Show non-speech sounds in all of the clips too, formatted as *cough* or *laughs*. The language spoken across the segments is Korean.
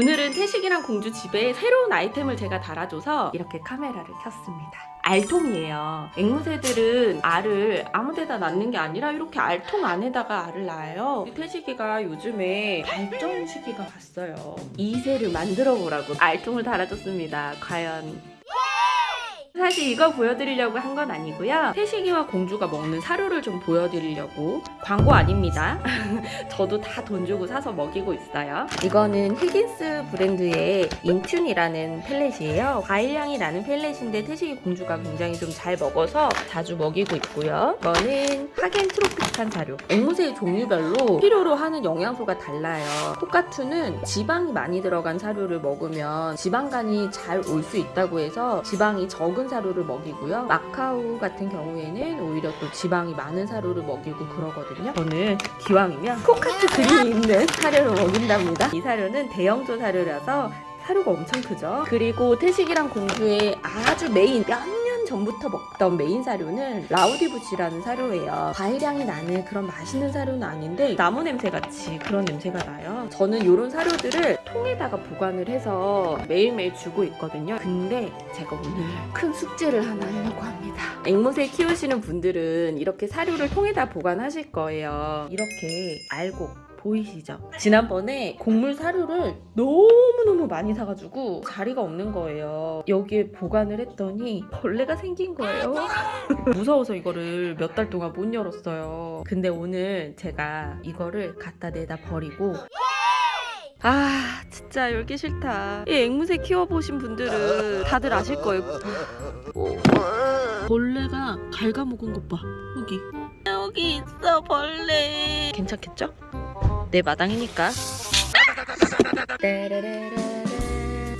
오늘은 태식이랑 공주 집에 새로운 아이템을 제가 달아줘서 이렇게 카메라를 켰습니다. 알통이에요. 앵무새들은 알을 아무데나 낳는 게 아니라 이렇게 알통 안에다가 알을 낳아요. 태식이가 요즘에 발정 시기가 왔어요. 이새를 만들어 보라고 알통을 달아줬습니다. 과연 사실 이거 보여드리려고 한 건 아니고요. 태식이와 공주가 먹는 사료를 좀 보여드리려고 광고 아닙니다. *laughs* 저도 다 돈 주고 사서 먹이고 있어요. 이거는 히긴스 브랜드의 인튠이라는 펠렛이에요. 과일향이 나는 펠렛인데 태식이 공주가 굉장히 좀 잘 먹어서 자주 먹이고 있고요. 이거는 하겐 트로피칸 사료. 앵무새 종류별로 필요로 하는 영양소가 달라요. 코카투는 지방이 많이 들어간 사료를 먹으면 지방간이 잘 올 수 있다고 해서 지방이 적은 사료를 먹이고요. 마카오 같은 경우에는 오히려 또 지방이 많은 사료를 먹이고 그러거든요. 저는 기왕이면 코카투 그림이 있는 사료를 먹인답니다. 이 사료는 대형조 사료라서 사료가 엄청 크죠. 그리고 태식이랑 공주의 아주 메인 몇 년 전부터 먹던 메인 사료는 Roudybush라는 사료예요. 과일향이 나는 그런 맛있는 사료는 아닌데 나무 냄새 같이 그런 냄새가 나요. 저는 이런 사료들을 통에다가 보관을 해서 매일매일 주고 있거든요. 근데 제가 오늘 큰 숙제를 하나 하려고 합니다. 앵무새 키우시는 분들은 이렇게 사료를 통에다 보관하실 거예요. 이렇게 알고 보이시죠? 지난번에 곡물 사료를 너무너무 많이 사가지고 자리가 없는 거예요. 여기에 보관을 했더니 벌레가 생긴 거예요. *laughs* 무서워서 이거를 몇 달 동안 못 열었어요. 근데 오늘 제가 이거를 갖다 내다 버리고 아 진짜 열기 싫다. 이 앵무새 키워보신 분들은 다들 아실 거예요. 벌레가 갉아먹은 것 봐. 여기. 여기 있어 벌레. 괜찮겠죠? 내 마당이니까.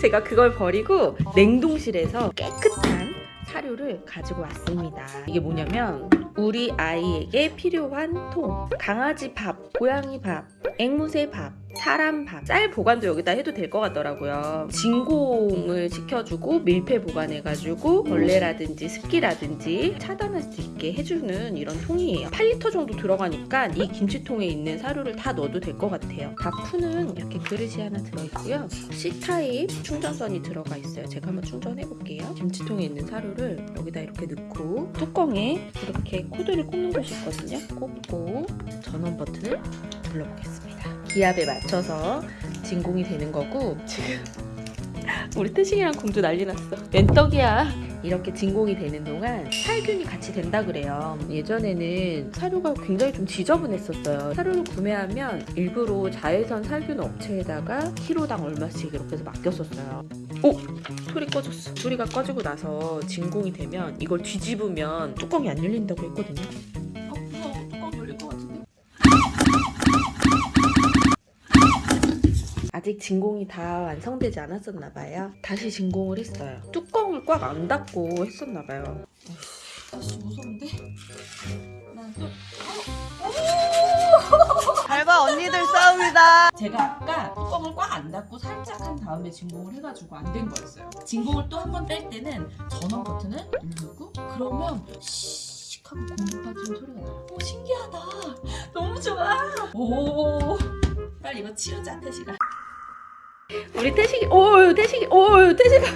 제가 그걸 버리고 냉동실에서 깨끗한 사료를 가지고 왔습니다. 이게 뭐냐면 우리 아이에게 필요한 통, 강아지 밥, 고양이 밥, 앵무새 밥, 사람 밥, 쌀 보관도 여기다 해도 될 것 같더라고요. 진공을 시켜주고 밀폐 보관해가지고 벌레라든지 습기라든지 차단할 수 있게 해주는 이런 통이에요. 8리터 정도 들어가니까 이 김치통에 있는 사료를 다 넣어도 될 것 같아요. 다푸는 이렇게 그릇이 하나 들어있고요. C타입 충전선이 들어가 있어요. 제가 한번 충전해볼게요. 김치통에 있는 사료를 여기다 이렇게 넣고 뚜껑에 이렇게 코드를 꽂는 곳이 있거든요. 꽂고 전원 버튼을 눌러보겠습니다. 기압에 맞춰서 진공이 되는 거고 지금 *laughs* 우리 태식이랑 공주 난리 났어. 웬 떡이야. 이렇게 진공이 되는 동안 살균이 같이 된다 그래요. 예전에는 사료가 굉장히 좀 지저분했었어요. 사료를 구매하면 일부러 자외선 살균 업체에다가 키로당 얼마씩 이렇게 해서 맡겼었어요. 오! 소리 꺼졌어. 소리가 꺼지고 나서 진공이 되면 이걸 뒤집으면 뚜껑이 안 열린다고 했거든요. 아직 진공이 다 완성되지 않았었나 봐요. 다시 진공을 했어요. 뚜껑을 꽉 안 닫고 했었나 봐요. 아씨 무서운데? 밟아 언니들 싸웁니다. 제가 아까 뚜껑을 꽉 안 닫고 살짝 한 다음에 진공을 해가지고 안 된 거였어요. 진공을 또 한 번 뺄 때는 전원 버튼을 누르고 그러면 씩 하고 공기 빠지는 소리가 나요. 오 신기하다. 너무 좋아. 오 빨리 이거 치우자 태식아. 우리 태식이 오 태식이 오 태식아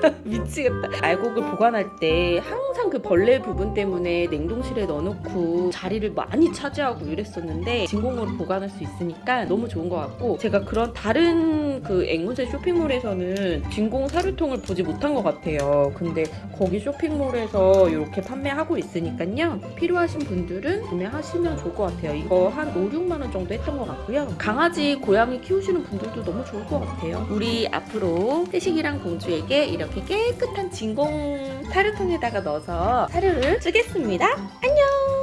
*laughs* 미치겠다. 알곡을 보관할 때 항상 그 벌레 부분 때문에 냉동실에 넣어놓고 자리를 많이 차지하고 이랬었는데 진공으로 보관할 수 있으니까 너무 좋은 것 같고 제가 그런 다른 그 앵무새 쇼핑몰에서는 진공 사료통을 보지 못한 것 같아요. 근데 거기 쇼핑몰에서 이렇게 판매하고 있으니까요. 필요하신 분들은 구매하시면 좋을 것 같아요. 이거 한 5, 6만 원 정도 했던 것 같고요. 강아지 고양이 키우시는 분들도 너무 좋을 것 같아요. 우리 앞으로 태식이랑 공주에게 이렇게 깨끗한 진공 사료통에다가 넣어서 사료를 주겠습니다. 안녕